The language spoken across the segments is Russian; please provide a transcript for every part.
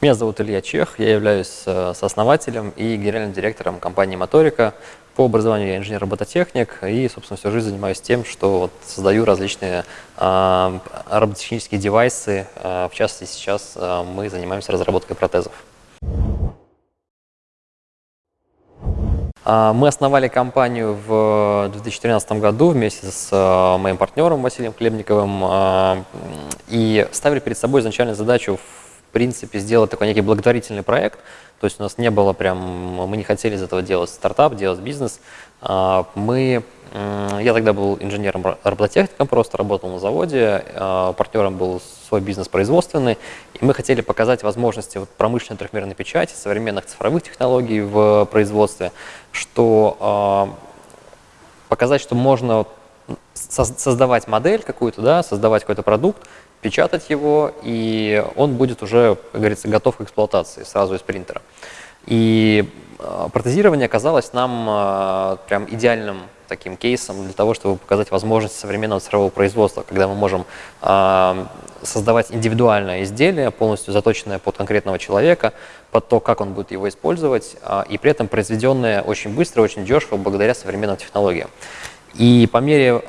Меня зовут Илья Чех, я являюсь э, сооснователем и генеральным директором компании «Моторика». По образованию я инженер-робототехник и, собственно, всю жизнь занимаюсь тем, что вот создаю различные э, робототехнические девайсы. Э, в частности, сейчас э, мы занимаемся разработкой протезов. Мы основали компанию в 2013 году вместе с э, моим партнером Василием Хлебниковым э, и ставили перед собой изначально задачу в принципе, сделать такой некий благотворительный проект. То есть у нас не было прям, мы не хотели из этого делать стартап, делать бизнес. А, мы, я тогда был инженером-робототехником, просто работал на заводе, а, партнером был свой бизнес производственный, и мы хотели показать возможности вот промышленной трехмерной печати, современных цифровых технологий в производстве, что а, показать, что можно создавать модель какую-то, да, создавать какой-то продукт, печатать его, и он будет уже, как говорится, готов к эксплуатации сразу из принтера. И э, протезирование оказалось нам прям идеальным таким кейсом для того, чтобы показать возможности современного цифрового производства, когда мы можем э, создавать индивидуальное изделие, полностью заточенное под конкретного человека, под то, как он будет его использовать, э, и при этом произведенное очень быстро, очень дешево благодаря современным технологиям. И по мере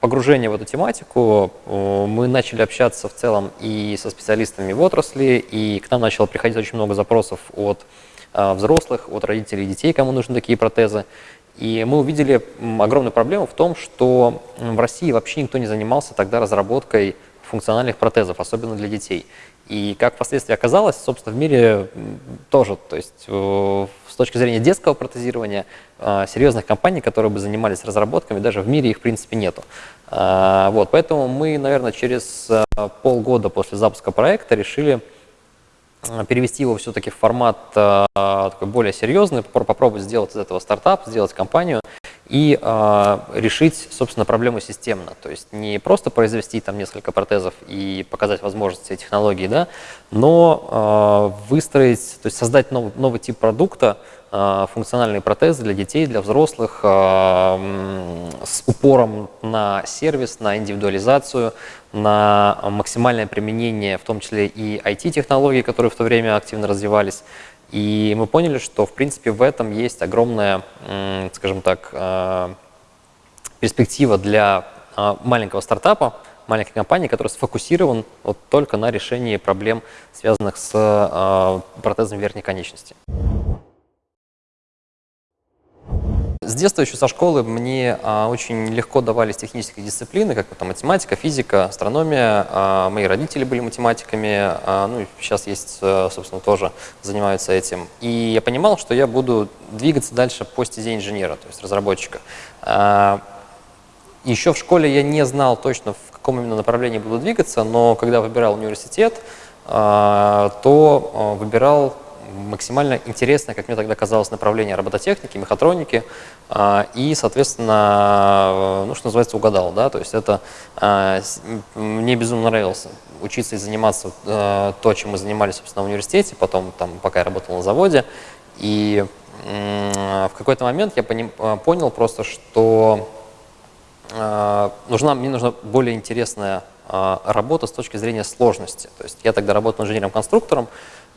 погружения в эту тематику мы начали общаться в целом и со специалистами в отрасли, и к нам начало приходить очень много запросов от взрослых, от родителей детей, кому нужны такие протезы. И мы увидели огромную проблему в том, что в России вообще никто не занимался тогда разработкой функциональных протезов, особенно для детей. И как впоследствии оказалось, собственно, в мире тоже, то есть э, с точки зрения детского протезирования, э, серьезных компаний, которые бы занимались разработками, даже в мире их в принципе нету. Э, вот, поэтому мы, наверное, через полгода после запуска проекта решили перевести его все-таки в формат такой более серьезный, попробовать сделать из этого стартап, сделать компанию и э, решить, собственно, проблему системно. То есть не просто произвести там несколько протезов и показать возможности технологии, да, но э, выстроить, то есть создать новый, новый тип продукта, э, функциональные протезы для детей, для взрослых, э, с упором на сервис, на индивидуализацию, на максимальное применение, в том числе и IT-технологий, которые в то время активно развивались, и мы поняли, что, в принципе, в этом есть огромная, скажем так, э, перспектива для э, маленького стартапа, маленькой компании, который сфокусирован вот только на решении проблем, связанных с э, протезом верхней конечности. С детства, еще со школы, мне а, очень легко давались технические дисциплины, как там, математика, физика, астрономия. А, мои родители были математиками, а, ну и сейчас есть, а, собственно, тоже занимаются этим. И я понимал, что я буду двигаться дальше по стезе инженера, то есть разработчика. А, еще в школе я не знал точно, в каком именно направлении буду двигаться, но когда выбирал университет, а, то а, выбирал максимально интересное, как мне тогда казалось, направление робототехники, мехатроники, а, и, соответственно, ну, что называется, угадал, да, то есть это а, мне безумно нравилось учиться и заниматься а, то, чем мы занимались, собственно, в университете, потом, там, пока я работал на заводе, и в какой-то момент я понял просто, что нужна, мне нужна более интересная работа с точки зрения сложности. То есть я тогда работал инженером-конструктором,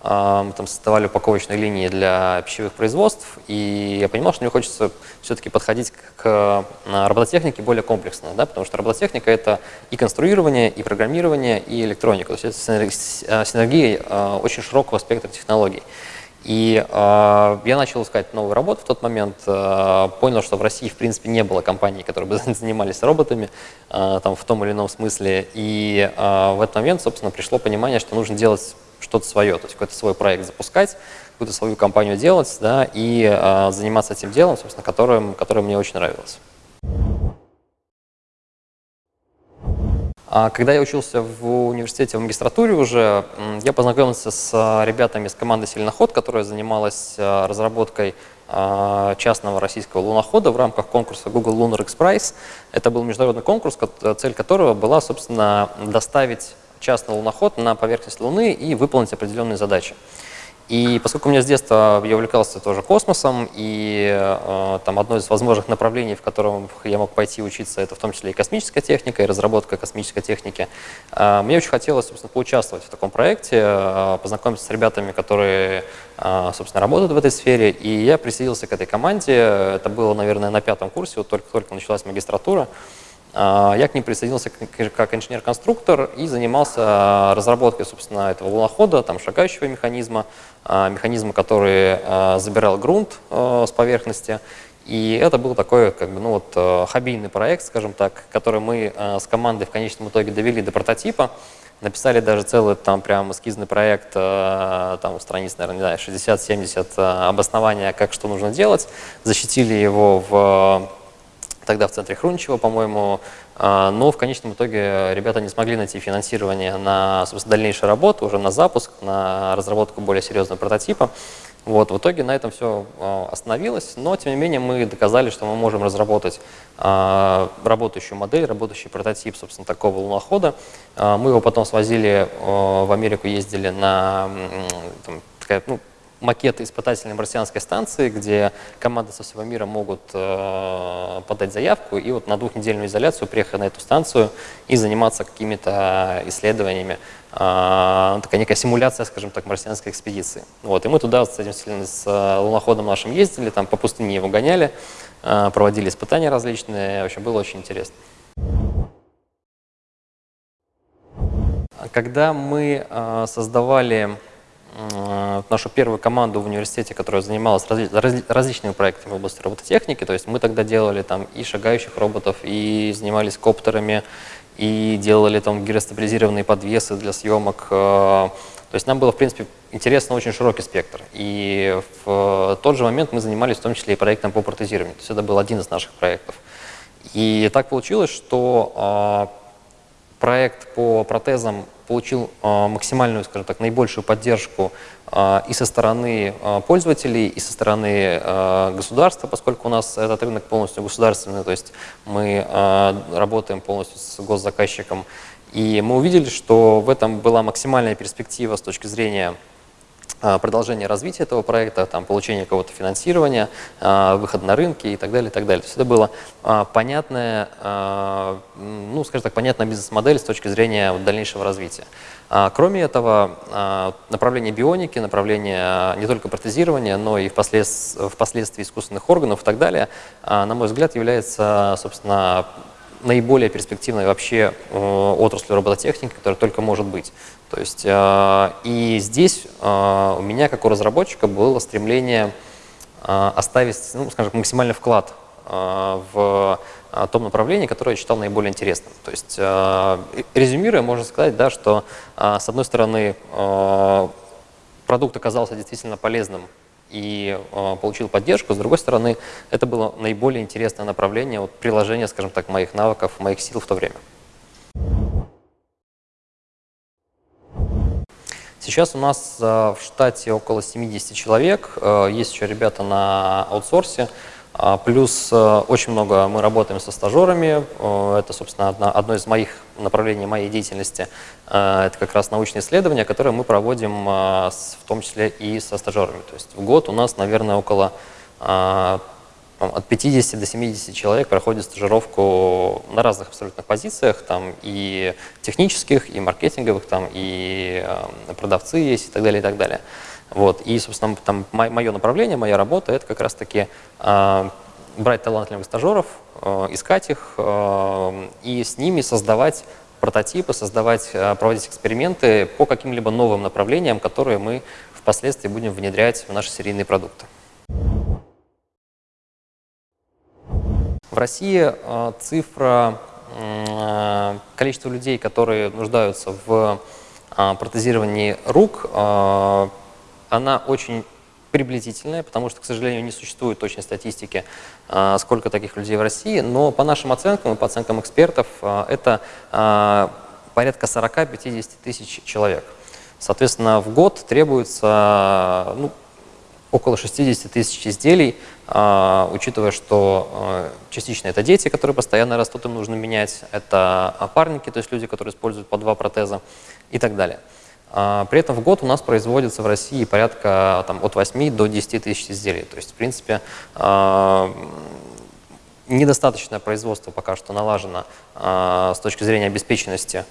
мы там создавали упаковочные линии для пищевых производств, и я понимал, что мне хочется все-таки подходить к робототехнике более комплексно, да, потому что робототехника – это и конструирование, и программирование, и электроника. То есть это синергия а, очень широкого спектра технологий. И э, я начал искать новую работу в тот момент, э, понял, что в России, в принципе, не было компаний, которые бы занимались роботами э, там, в том или ином смысле. И э, в этот момент, собственно, пришло понимание, что нужно делать что-то свое, то есть какой-то свой проект запускать, какую-то свою компанию делать, да, и э, заниматься этим делом, собственно, которым, которое мне очень нравилось. Когда я учился в университете в магистратуре уже, я познакомился с ребятами из команды «Сильноход», которая занималась разработкой частного российского лунохода в рамках конкурса Google Lunar X Prize. Это был международный конкурс, цель которого была, собственно, доставить частный луноход на поверхность Луны и выполнить определенные задачи. И поскольку у меня с детства я увлекался тоже космосом, и э, там одно из возможных направлений, в котором я мог пойти учиться, это в том числе и космическая техника, и разработка космической техники, э, мне очень хотелось, собственно, поучаствовать в таком проекте, э, познакомиться с ребятами, которые, э, собственно, работают в этой сфере, и я присоединился к этой команде. Это было, наверное, на пятом курсе, вот только-только началась магистратура. А, я к ним присоединился как инженер-конструктор и занимался а, разработкой, собственно, этого лунохода, там, шагающего механизма, а, механизма, который забирал грунт с поверхности. И это был такой, как бы, ну вот, хоббийный проект, скажем так, который мы с командой в конечном итоге довели до прототипа. Написали даже целый там прям эскизный проект, там страниц, наверное, 60-70 обоснования, как что нужно делать. Защитили его в тогда в центре Хрунчева, по-моему, а, но в конечном итоге ребята не смогли найти финансирование на дальнейшую работу, уже на запуск, на разработку более серьезного прототипа. Вот, в итоге на этом все а, остановилось, но тем не менее мы доказали, что мы можем разработать а, работающую модель, работающий прототип, собственно, такого лунохода. Мы его потом свозили в Америку, ездили на там, такая, ну, макеты испытательной марсианской станции, где команды со всего мира могут э, подать заявку и вот на двухнедельную изоляцию приехать на эту станцию и заниматься какими-то исследованиями. Э, такая некая симуляция, скажем так, марсианской экспедиции. Вот, и мы туда с этим с луноходом нашим ездили, там по пустыне его гоняли, э, проводили испытания различные, в общем, было очень интересно. Когда мы э, создавали нашу первую команду в университете, которая занималась разли различными проектами в области робототехники. То есть мы тогда делали там и шагающих роботов, и занимались коптерами, и делали там гиростабилизированные подвесы для съемок. Э, то есть нам было, в принципе, интересно очень широкий спектр. И в тот же момент мы занимались в том числе и проектом по протезированию. То есть это был один из наших проектов. И так получилось, что э, проект по протезам получил а, максимальную, скажем так, наибольшую поддержку а, и со стороны а, пользователей, и со стороны государства, поскольку у нас этот рынок полностью государственный, то есть мы работаем полностью с госзаказчиком. И мы увидели, что в этом была максимальная перспектива с точки зрения продолжение развития этого проекта, там, получение какого-то финансирования, а, выход на рынки и так далее, и так далее. То есть это было а, понятная, ну, скажем так, понятная бизнес-модель с точки зрения дальнейшего развития. Кроме этого, направление бионики, направление не только протезирования, но и впоследствии, впоследствии искусственных органов и так далее, на мой взгляд, является, собственно, наиболее перспективной вообще э, отраслью робототехники, которая только может быть. То есть, э, и здесь э, у меня, как у разработчика, было стремление оставить, ну, скажем, максимальный вклад в том направлении, которое я считал наиболее интересным. То есть, резюмируя, можно сказать, да, что, с одной стороны, продукт оказался действительно полезным и э, получил поддержку. С другой стороны, это было наиболее интересное направление вот, приложения, скажем так, моих навыков, моих сил в то время. Сейчас у нас э, в штате около 70 человек, э, есть еще ребята на аутсорсе, а, плюс э, очень много мы работаем со стажерами. Э, это, собственно, одно из моих направлений моей деятельности. Э, это как раз научные исследования, которые мы проводим в том числе и со стажерами. То есть в год у нас, наверное, около от 50 до 70 человек проходит стажировку на разных абсолютно позициях, там и технических, и маркетинговых, там и продавцы есть и так далее, и так далее. Вот. И, собственно, там мое направление, моя работа – это как раз-таки э, брать талантливых стажеров, э, искать их э, и с ними создавать прототипы, создавать, э, проводить эксперименты по каким-либо новым направлениям, которые мы впоследствии будем внедрять в наши серийные продукты. В России э, цифра э, количества людей, которые нуждаются в э, протезировании рук, она очень приблизительная, потому что, к сожалению, не существует точной статистики, сколько таких людей в России, но по нашим оценкам и по оценкам экспертов это порядка 40-50 тысяч человек. Соответственно, в год требуется ну, около 60 тысяч изделий, учитывая, что частично это дети, которые постоянно растут, им нужно менять, это опарники, то есть люди, которые используют по два протеза и так далее. При этом в год у нас производится в России порядка там, от 8 до 10 тысяч изделий. То есть, в принципе, недостаточное производство пока что налажено с точки зрения обеспеченности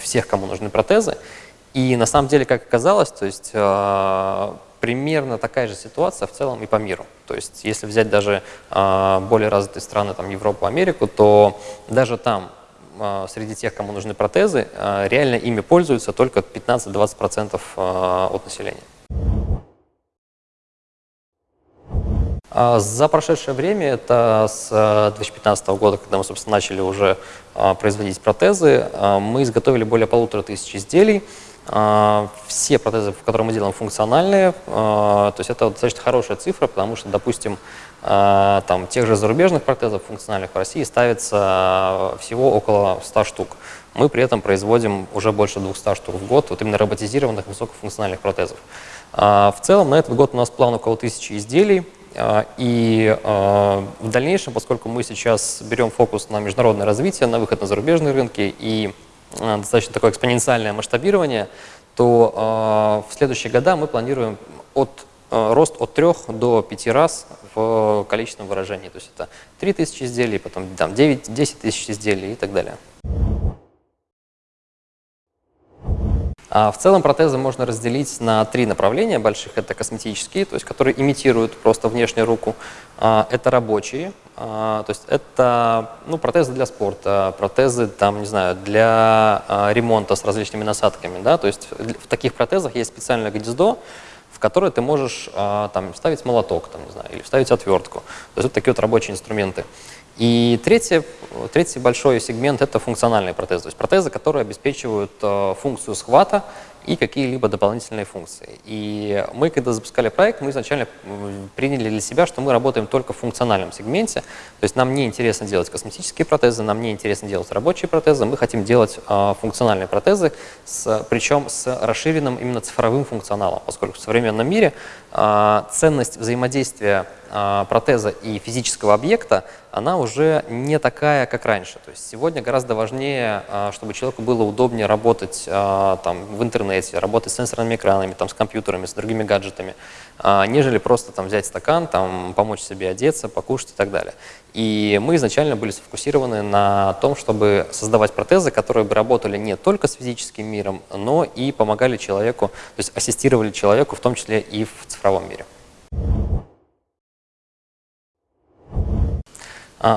всех, кому нужны протезы. И на самом деле, как оказалось, то есть примерно такая же ситуация в целом и по миру. То есть если взять даже э, более развитые страны, там Европу, Америку, то даже там э, среди тех, кому нужны протезы, э, реально ими пользуются только 15-20% э, от населения. За прошедшее время, это с 2015 года, когда мы, собственно, начали уже производить протезы, мы изготовили более полутора тысяч изделий, а, все протезы, которые мы делаем, функциональные. А, то есть это достаточно хорошая цифра, потому что, допустим, а, там, тех же зарубежных протезов функциональных в России ставится всего около 100 штук. Мы при этом производим уже больше 200 штук в год, вот именно роботизированных высокофункциональных протезов. В целом на этот год у нас план около тысячи изделий. И в дальнейшем, поскольку мы сейчас берем фокус на международное развитие, на выход на зарубежные рынки и достаточно такое экспоненциальное масштабирование, то э, в следующие года мы планируем от, э, рост от 3 до 5 раз в количественном выражении. То есть это 3 тысячи изделий, потом там, 9, 10 тысяч изделий и так далее. А в целом протезы можно разделить на три направления больших. Это косметические, то есть которые имитируют просто внешнюю руку. А, это рабочие, а, то есть это ну, протезы для спорта, протезы там, не знаю, для а, ремонта с различными насадками. Да? То есть в таких протезах есть специальное гнездо, в которое ты можешь там, вставить молоток там, не знаю, или вставить отвертку. То есть вот такие вот рабочие инструменты. И третий, третий большой сегмент – это функциональные протезы, то есть протезы, которые обеспечивают функцию схвата и какие-либо дополнительные функции. И мы, когда запускали проект, мы изначально приняли для себя, что мы работаем только в функциональном сегменте, то есть нам не интересно делать косметические протезы, нам не интересно делать рабочие протезы, мы хотим делать э, функциональные протезы, с, причем с расширенным именно цифровым функционалом, поскольку в современном мире э, ценность взаимодействия протеза и физического объекта, она уже не такая, как раньше. То есть сегодня гораздо важнее, чтобы человеку было удобнее работать там, в интернете, работать с сенсорными экранами, там, с компьютерами, с другими гаджетами, а, нежели просто там, взять стакан, там, помочь себе одеться, покушать и так далее. И мы изначально были сфокусированы на том, чтобы создавать протезы, которые бы работали не только с физическим миром, но и помогали человеку, то есть ассистировали человеку, в том числе и в цифровом мире.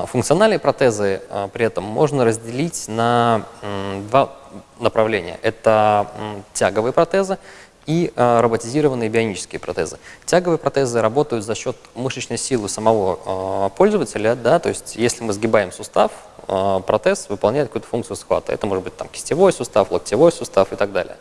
Функциональные протезы а, при этом можно разделить на два направления. Это тяговые протезы и а, роботизированные бионические протезы. Тяговые протезы работают за счет мышечной силы самого пользователя, да, то есть если мы сгибаем сустав, протез выполняет какую-то функцию схвата. Это может быть там, кистевой сустав, локтевой сустав и так далее.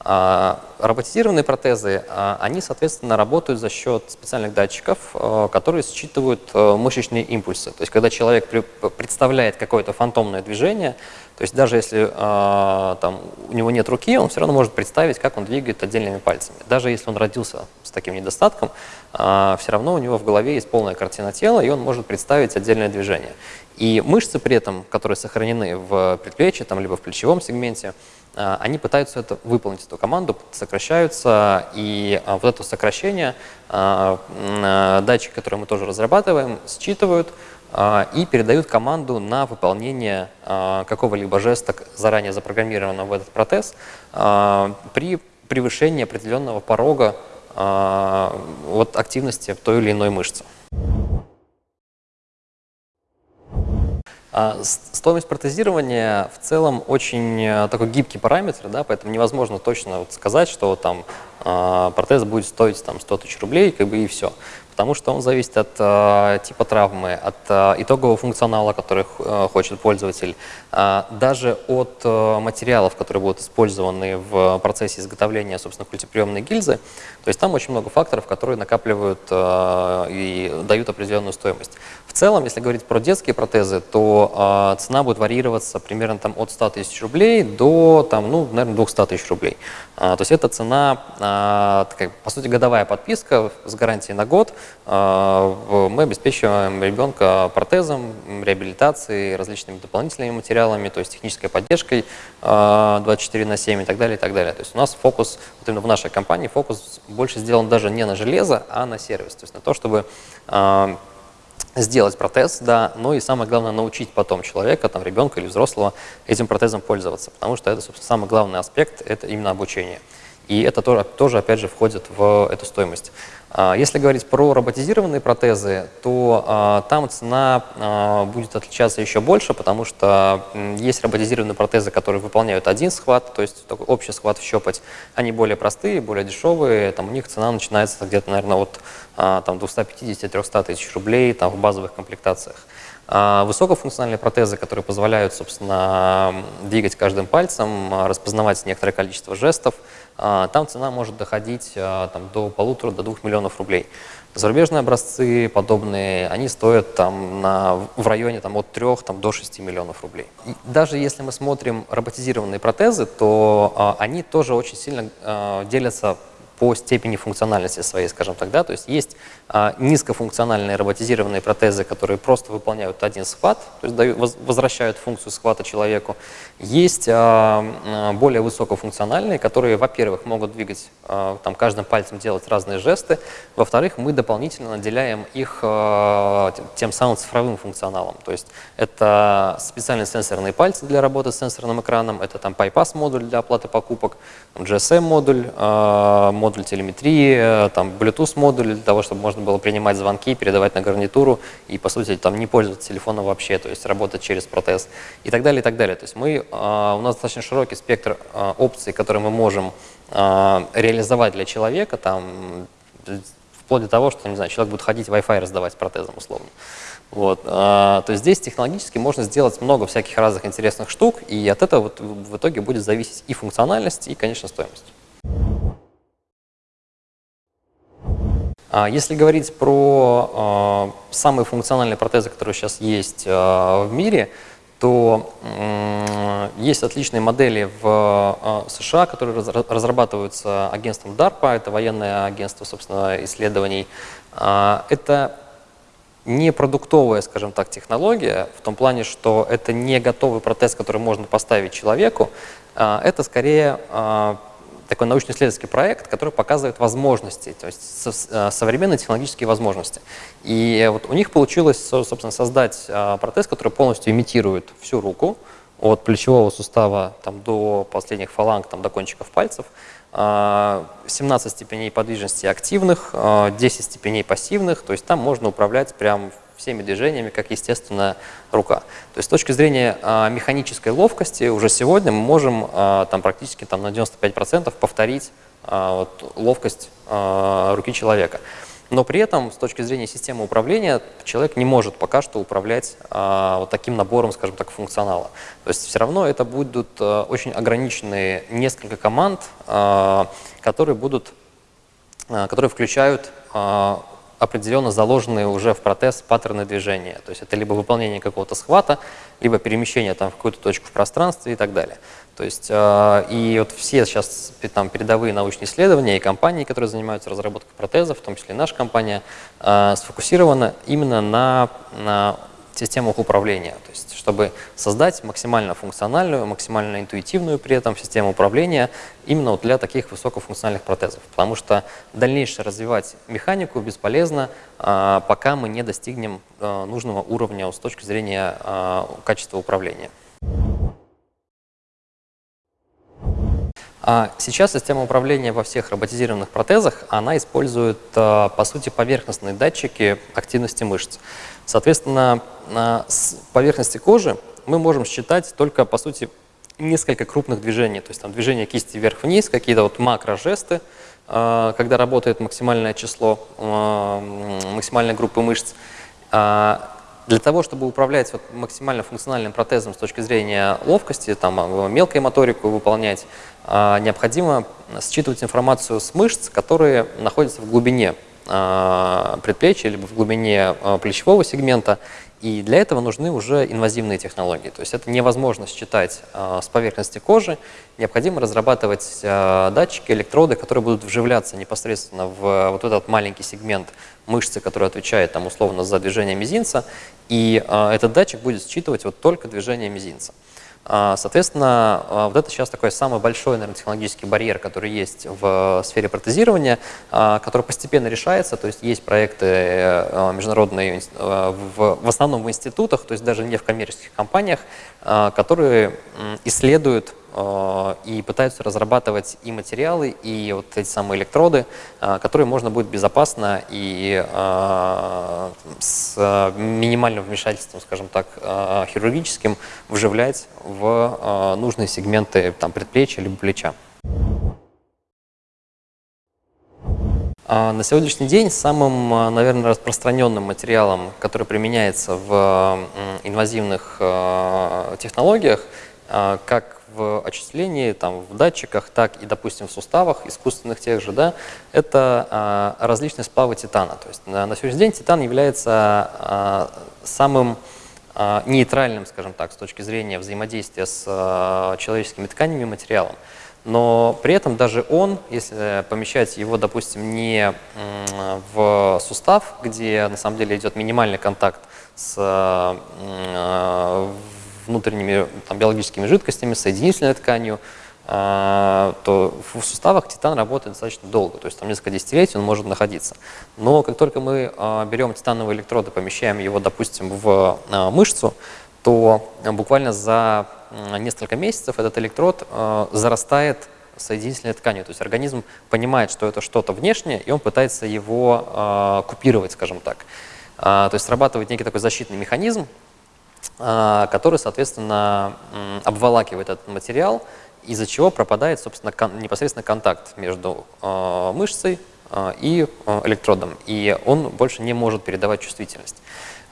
А, роботизированные протезы, а, они, соответственно, работают за счет специальных датчиков, а, которые считывают мышечные импульсы. То есть, когда человек представляет какое-то фантомное движение, то есть даже если там, у него нет руки, он все равно может представить, как он двигает отдельными пальцами. Даже если он родился с таким недостатком, все равно у него в голове есть полная картина тела, и он может представить отдельное движение. И мышцы при этом, которые сохранены в предплечье, там, либо в плечевом сегменте, а, они пытаются это выполнить, эту команду, сокращаются, и а, вот это сокращение а, датчики, которые мы тоже разрабатываем, считывают и передают команду на выполнение какого-либо жеста, заранее запрограммированного в этот протез, при превышении определенного порога от активности той или иной мышцы. Стоимость протезирования в целом очень э, такой гибкий параметр, да, поэтому невозможно точно вот сказать, что там а, протез будет стоить там, 100 тысяч рублей, как бы и все потому что он зависит от э, типа травмы, от э, итогового функционала, который э, хочет пользователь, э, даже от э, материалов, которые будут использованы в процессе изготовления, собственно, культиприемной гильзы. То есть там очень много факторов, которые накапливают э, и дают определенную стоимость. В целом, если говорить про детские протезы, то э, цена будет варьироваться примерно там, от 100 тысяч рублей до, там, ну, наверное, 200 тысяч рублей. Э, то есть это цена, э, такая, по сути, годовая подписка с гарантией на год – мы обеспечиваем ребенка протезом, реабилитацией, различными дополнительными материалами, то есть технической поддержкой 24 на 7 и так далее, и так далее. То есть у нас фокус, вот именно в нашей компании, фокус больше сделан даже не на железо, а на сервис, то есть на то, чтобы сделать протез, да, но и самое главное научить потом человека, там, ребенка или взрослого этим протезом пользоваться, потому что это, собственно, самый главный аспект, это именно обучение. И это тоже, тоже, опять же, входит в эту стоимость. А, если говорить про роботизированные протезы, то а, там цена а, будет отличаться еще больше, потому что есть роботизированные протезы, которые выполняют один схват, то есть такой общий схват в щепоть. Они более простые, более дешевые, там у них цена начинается где-то, наверное, от там, 250-300 тысяч рублей там, в базовых комплектациях. Высокофункциональные протезы, которые позволяют, собственно, двигать каждым пальцем, распознавать некоторое количество жестов, а, там цена может доходить а, там, до полутора, до двух миллионов рублей. Зарубежные образцы подобные, они стоят там, на, в районе там, от 3 там, до 6 миллионов рублей. И даже если мы смотрим роботизированные протезы, то а, они тоже очень сильно а, делятся по степени функциональности своей, скажем так. Да? То есть есть а, низкофункциональные роботизированные протезы, которые просто выполняют один схват, то есть дают, возвращают функцию схвата человеку. Есть а, а, более высокофункциональные, которые, во-первых, могут двигать, а, там, каждым пальцем делать разные жесты, во-вторых, мы дополнительно наделяем их а, тем самым цифровым функционалом. То есть это специальные сенсорные пальцы для работы с сенсорным экраном, это там PyPass-модуль для оплаты покупок, GSM-модуль, а, модуль телеметрии, там Bluetooth-модуль для того, чтобы можно было принимать звонки, передавать на гарнитуру и, по сути, там не пользоваться телефоном вообще, то есть работать через протез и так далее, и так далее. То есть мы, а, у нас достаточно широкий спектр а, опций, которые мы можем а, реализовать для человека, там, вплоть до того, что, не знаю, человек будет ходить Wi-Fi раздавать протезом условно. Вот, то есть здесь технологически можно сделать много всяких разных интересных штук, и от этого вот в итоге будет зависеть и функциональность, и, конечно, стоимость. А если говорить про э, самые функциональные протезы, которые сейчас есть э, в мире, то есть отличные модели в США, которые раз, разрабатываются агентством DARPA, это военное агентство, собственно, исследований. Это не продуктовая, скажем так, технология, в том плане, что это не готовый протез, который можно поставить человеку, это скорее такой научно-исследовательский проект, который показывает возможности, то есть э, современные технологические возможности. И вот у них получилось, собственно, создать э, протез, который полностью имитирует всю руку, от плечевого сустава там, до последних фаланг, там, до кончиков пальцев, 17 э, степеней подвижности активных, 10 степеней пассивных, то есть там можно управлять прям всеми движениями, как естественная рука. То есть с точки зрения а, механической ловкости уже сегодня мы можем а, там, практически там, на 95% повторить а, вот, ловкость а, руки человека. Но при этом с точки зрения системы управления человек не может пока что управлять а, вот таким набором, скажем так, функционала. То есть все равно это будут а, очень ограниченные несколько команд, а, которые будут, а, которые включают определенно заложенные уже в протез паттерны движения. То есть это либо выполнение какого-то схвата, либо перемещение там, в какую-то точку в пространстве и так далее. То есть э, и вот все сейчас там, передовые научные исследования и компании, которые занимаются разработкой протезов, в том числе наша компания, э, сфокусирована именно на, на системах управления, то есть чтобы создать максимально функциональную, максимально интуитивную при этом систему управления именно вот для таких высокофункциональных протезов. Потому что дальнейшее развивать механику бесполезно, а, пока мы не достигнем а, нужного уровня с точки зрения а, качества управления. Сейчас система управления во всех роботизированных протезах, она использует, по сути, поверхностные датчики активности мышц. Соответственно, с поверхности кожи мы можем считать только, по сути, несколько крупных движений. То есть там движение кисти вверх-вниз, какие-то вот макрожесты, а, когда работает максимальное число, а, максимальной группы мышц. А, для того, чтобы управлять вот максимально функциональным протезом с точки зрения ловкости, там, мелкой моторику выполнять, необходимо считывать информацию с мышц, которые находятся в глубине предплечья, либо в глубине плечевого сегмента, И для этого нужны уже инвазивные технологии. То есть это невозможно считать э, с поверхности кожи. Необходимо разрабатывать э, датчики, электроды, которые будут вживляться непосредственно в вот этот маленький сегмент мышцы, который отвечает там, условно за движение мизинца. И э, этот датчик будет считывать вот только движение мизинца. А, соответственно, а, вот это сейчас такой самый большой наверное, технологический барьер, который есть в сфере протезирования, а, который постепенно решается. То есть есть проекты э, международные, в, в основном в институтах, то есть даже не в коммерческих компаниях, которые исследуют Э, и пытаются разрабатывать и материалы, и вот эти самые электроды, э, которые можно будет безопасно и э, с минимальным вмешательством, скажем так, хирургическим вживлять в нужные сегменты там, предплечья либо плеча. На сегодняшний день самым, наверное, распространенным материалом, который применяется в инвазивных технологиях, как в очислении, там, в датчиках, так и, допустим, в суставах искусственных тех же, да, это а, различные сплавы титана. То есть на, на сегодняшний день титан является а, самым а, нейтральным, скажем так, с точки зрения взаимодействия с а, человеческими тканями и материалом. Но при этом даже он, если помещать его, допустим, не в сустав, где на самом деле идет минимальный контакт с внутренними там, биологическими жидкостями, соединительной тканью, а, то в суставах титан работает достаточно долго, то есть там несколько десятилетий он может находиться. Но как только мы а, берем титановые электроды, помещаем его, допустим, в а, мышцу, то буквально за несколько месяцев этот электрод зарастает соединительной тканью. То есть организм понимает, что это что-то внешнее, и он пытается его купировать, скажем так. То есть срабатывает некий такой защитный механизм, который, соответственно, обволакивает этот материал, из-за чего пропадает, собственно, непосредственно контакт между а, мышцей а, и электродом, и он больше не может передавать чувствительность.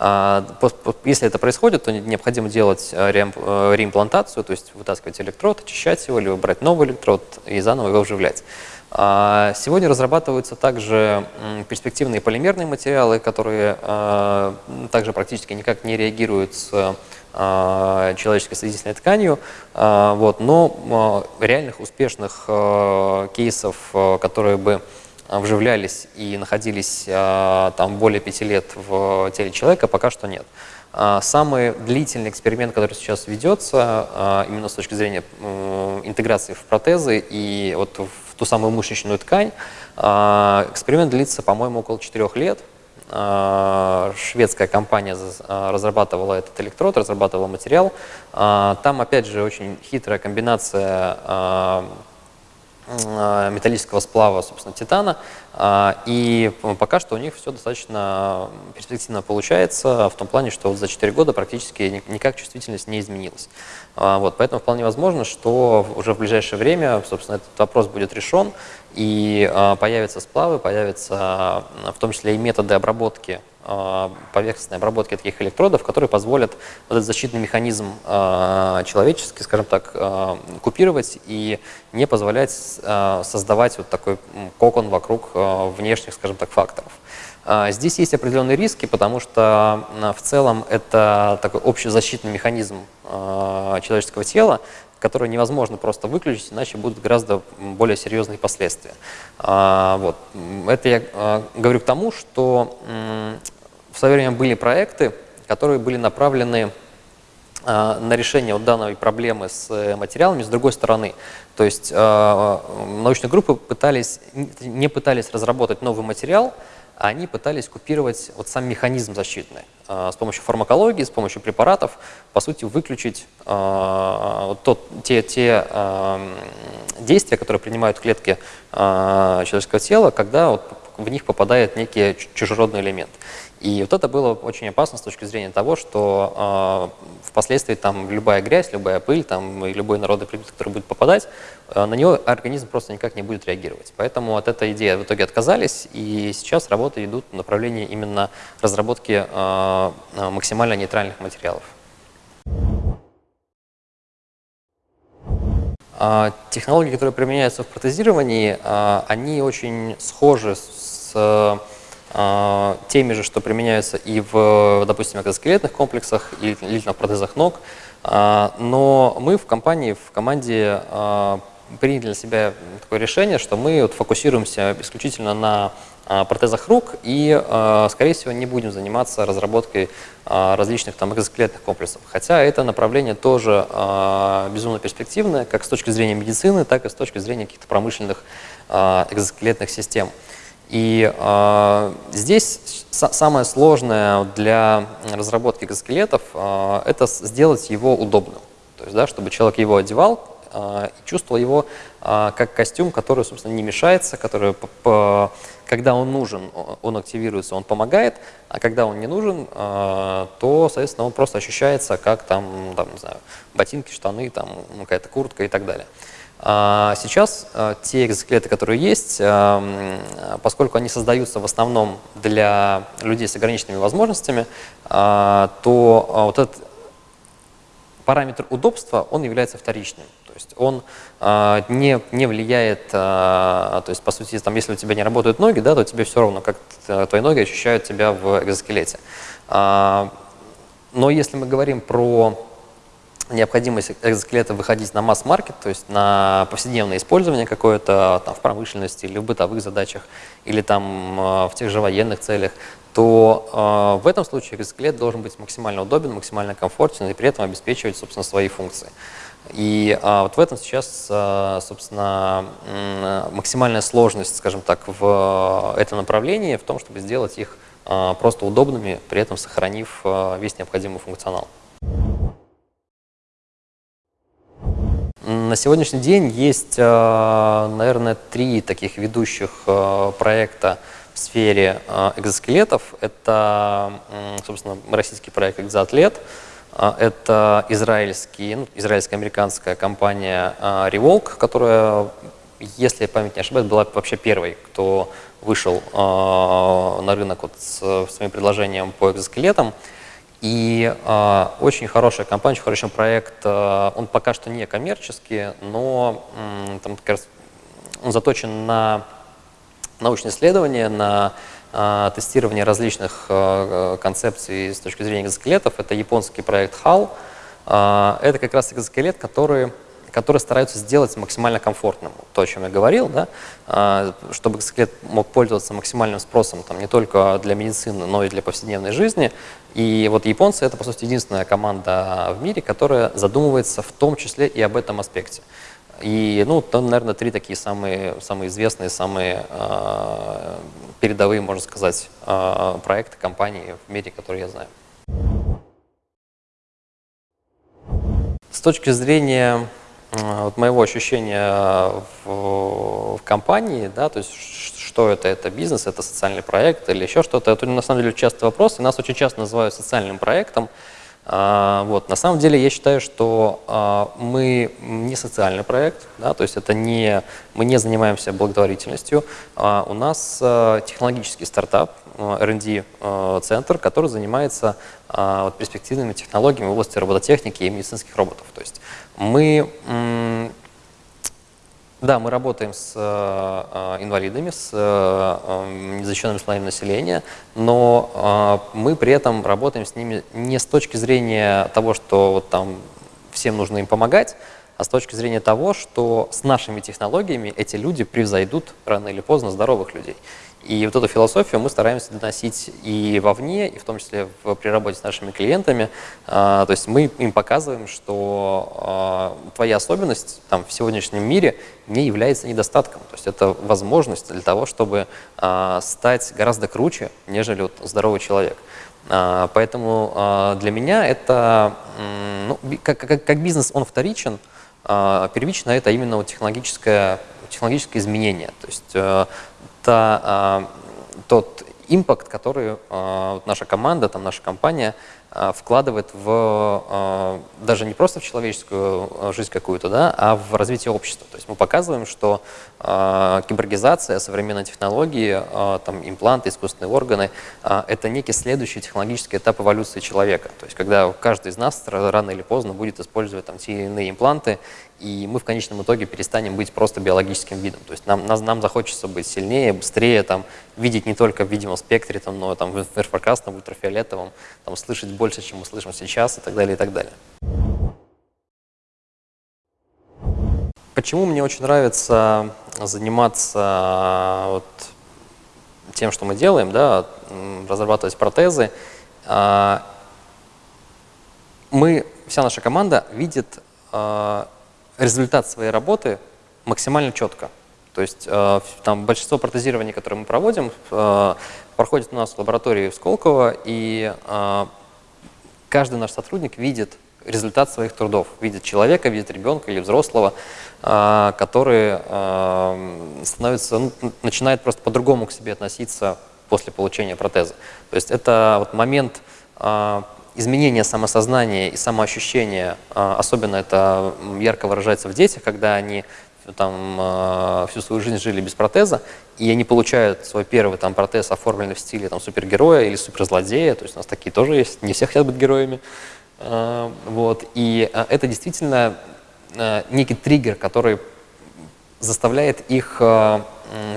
Если это происходит, то необходимо делать реимплантацию, то есть вытаскивать электрод, очищать его, либо брать новый электрод и заново его вживлять. А, сегодня разрабатываются также перспективные полимерные материалы, которые а, также практически никак не реагируют с а, человеческой соединительной тканью, вот, но реальных успешных кейсов, которые бы вживлялись и находились там более пяти лет в теле человека, пока что нет. Самый длительный эксперимент, который сейчас ведется, именно с точки зрения интеграции в протезы и вот ту самую мышечную ткань. А, эксперимент длится, по-моему, около 4 лет. А, шведская компания а, разрабатывала этот электрод, разрабатывала материал. Там, опять же, очень хитрая комбинация металлического сплава, собственно, титана. И пока что у них все достаточно перспективно получается, в том плане, что вот за 4 года практически никак чувствительность не изменилась. А, вот, поэтому вполне возможно, что уже в ближайшее время, собственно, этот вопрос будет решен, и а, появятся сплавы, появятся а, в том числе и методы обработки, поверхностной обработки таких электродов, которые позволят вот этот защитный механизм человеческий, скажем так, купировать и не позволять создавать вот такой кокон вокруг внешних, скажем так, факторов. А, здесь есть определенные риски, потому что в целом это такой общезащитный механизм а, человеческого тела, который невозможно просто выключить, иначе будут гораздо более серьезные последствия. А, вот. Это я говорю к тому, что в свое время были проекты, которые были направлены на решение вот данной проблемы с материалами с другой стороны. То есть научные группы пытались, не пытались разработать новый материал, они пытались купировать вот сам механизм защитный. А, с помощью фармакологии, с помощью препаратов, по сути, выключить э, тот, те, те э, действия, которые принимают клетки э, человеческого тела, когда вот в них попадает некий чужеродный элемент. И вот это было очень опасно с точки зрения того, что э, впоследствии там любая грязь, любая пыль, там, и любой народный предмет, который будет попадать, э, на него организм просто никак не будет реагировать. Поэтому от этой идеи в итоге отказались, и сейчас работы идут в направлении именно разработки э, максимально нейтральных материалов. Технологии, которые применяются в протезировании, они очень схожи с теми же, что применяются и в, допустим, экзоскелетных комплексах или, или на протезах ног. Но мы в компании, в команде приняли для себя такое решение, что мы вот фокусируемся исключительно на а, протезах рук и, а, скорее всего, не будем заниматься разработкой а, различных там экзоскелетных комплексов. Хотя это направление тоже безумно перспективное, как с точки зрения медицины, так и с точки зрения каких-то промышленных экзоскелетных систем. И э, здесь самое сложное для разработки экзоскелетов э, это сделать его удобным. То есть, да, чтобы человек его одевал, а, и чувствовал его а, как костюм, который, собственно, не мешается, который, когда он нужен, он активируется, он помогает, а когда он не нужен, а, то, соответственно, он просто ощущается как там, там не знаю, ботинки, штаны, там какая-то куртка и так далее. Сейчас те экзоскелеты, которые есть, поскольку они создаются в основном для людей с ограниченными возможностями, то вот этот параметр удобства, он является вторичным. То есть он э, не, не влияет, э, то есть по сути, там, если у тебя не работают ноги, да, то тебе все равно, как твои ноги ощущают тебя в экзоскелете. Э, но если мы говорим про необходимость экзоскелета выходить на масс-маркет, то есть на повседневное использование какое-то в промышленности или в бытовых задачах, или там в тех же военных целях, то э, в этом случае экзоскелет должен быть максимально удобен, максимально комфортен и при этом обеспечивать, собственно, свои функции. И а, вот в этом сейчас, а, собственно, максимальная сложность, скажем так, в этом направлении, в том, чтобы сделать их а, просто удобными, при этом сохранив а, весь необходимый функционал. На сегодняшний день есть, а, наверное, три таких ведущих а, проекта в сфере а, экзоскелетов. Это, собственно, российский проект «Экзоатлет», это израильский, ну, израильско-американская компания Revolk, которая, если память не ошибаюсь, была вообще первой, кто вышел на рынок вот с своим предложением по экзоскелетам. И э, очень хорошая компания, очень хороший проект. Э, он пока что не коммерческий, но э, там, как раз, он заточен на научные исследования, на а, тестирование различных а, концепций с точки зрения экзоскелетов. Это японский проект HAL. А, это как раз экзоскелет, который которые стараются сделать максимально комфортным. То, о чем я говорил, да, чтобы экзоскелет мог пользоваться максимальным спросом там, не только для медицины, но и для повседневной жизни. И вот японцы — это, по сути, единственная команда в мире, которая задумывается в том числе и об этом аспекте. И, ну, там, наверное, три такие самые, самые известные, самые э, передовые, можно сказать, э, проекты, компании в мире, которые я знаю. С точки зрения вот моего ощущения в, в компании, да, то есть что это, это бизнес, это социальный проект или еще что-то, это на самом деле частый вопрос, и нас очень часто называют социальным проектом, а, вот. На самом деле я считаю, что а, мы не социальный проект, да, то есть это не, мы не занимаемся благотворительностью. А у нас технологический стартап, R&D-центр, который занимается перспективными технологиями в области робототехники и медицинских роботов. То есть мы да, мы работаем с э, инвалидами, с э, незащищенными слоями населения, но э, мы при этом работаем с ними не с точки зрения того, что вот там всем нужно им помогать, а с точки зрения того, что с нашими технологиями эти люди превзойдут рано или поздно здоровых людей. И вот эту философию мы стараемся доносить и вовне, и в том числе при работе с нашими клиентами. А, то есть мы им показываем, что а, твоя особенность там, в сегодняшнем мире не является недостатком. То есть это возможность для того, чтобы а, стать гораздо круче, нежели вот, здоровый человек. Поэтому для меня это, ну, как, как, как бизнес, он вторичен, а, первично это именно технологическое, технологическое изменение. То есть э, та, тот импакт, который вот наша команда, там, наша компания вкладывает в даже не просто в человеческую жизнь какую-то, да, а в развитие общества. То есть мы показываем, что киборгизация, современные технологии, там, импланты, искусственные органы – это некий следующий технологический этап эволюции человека. То есть когда каждый из нас рано или поздно будет использовать там, те или иные импланты, и мы в конечном итоге перестанем быть просто биологическим видом. То есть нам, нам, нам захочется быть сильнее, быстрее, там, видеть не только в видимом спектре, там, но там, в инфракрасном, в ультрафиолетовом, там, слышать больше, чем мы слышим сейчас и так далее, и так далее. Почему мне очень нравится заниматься вот, тем, что мы делаем, да, разрабатывать протезы? А, мы, вся наша команда видит а, результат своей работы максимально четко. То есть э, там большинство протезирований, которые мы проводим, э, проходит у нас в лаборатории в Сколково, и э, каждый наш сотрудник видит результат своих трудов, видит человека, видит ребенка или взрослого, который становится, ну, начинает просто по-другому к себе относиться после получения протеза. То есть это вот момент изменение самосознания и самоощущения, а, особенно это ярко выражается в детях, когда они там, а, всю свою жизнь жили без протеза, и они получают свой первый там, протез, оформленный в стиле там, супергероя или суперзлодея, то есть у нас такие тоже есть, не все хотят быть героями. А, вот. И это действительно некий триггер, который заставляет их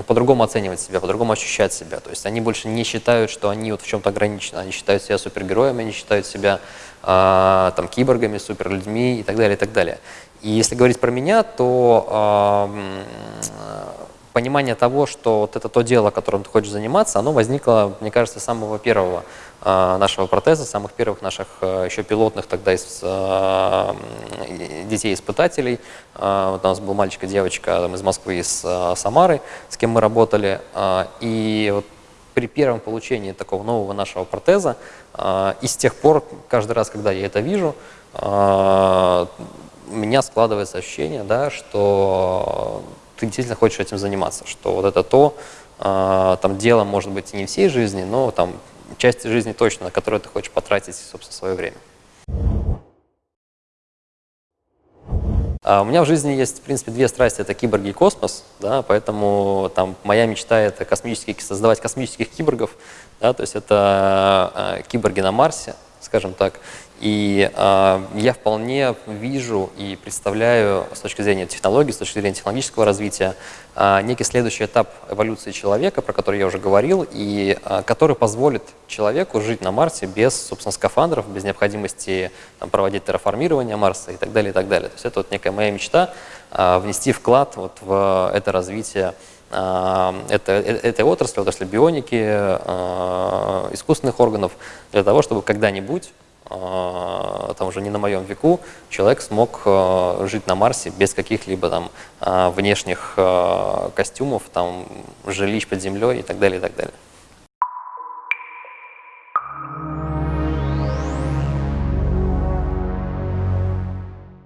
по-другому оценивать себя, по-другому ощущать себя. То есть они больше не считают, что они вот в чем-то ограничены. Они считают себя супергероями, они считают себя э, там, киборгами, суперлюдьми и так далее, и так далее. И если говорить про меня, то э, понимание того, что вот это то дело, которым ты хочешь заниматься, оно возникло, мне кажется, с самого первого э, нашего протеза, самых первых наших э, еще пилотных тогда из, э, детей-испытателей. Э, вот у нас был мальчик и девочка там, из Москвы, из Самары, с кем мы работали. И вот при первом получении такого нового нашего протеза, и с тех пор, каждый раз, когда я это вижу, у меня складывается ощущение, да, что ты действительно хочешь этим заниматься, что вот это то, э, там дело может быть и не всей жизни, но там части жизни точно, на которую ты хочешь потратить, собственно, свое время. А у меня в жизни есть, в принципе, две страсти, это киборги и космос, да, поэтому там моя мечта это космические, создавать космических киборгов, да, то есть это э, киборги на Марсе, скажем так, и э, я вполне вижу и представляю с точки зрения технологий, с точки зрения технологического развития, э, некий следующий этап эволюции человека, про который я уже говорил, и э, который позволит человеку жить на Марсе без, собственно, скафандров, без необходимости там, проводить терраформирование Марса и так далее, и так далее. То есть это вот некая моя мечта э, внести вклад вот в это развитие это, этой отрасли, отрасли бионики, искусственных органов, для того, чтобы когда-нибудь там уже не на моем веку, человек смог жить на Марсе без каких-либо там внешних костюмов, там, жилищ под землей и так далее, и так далее.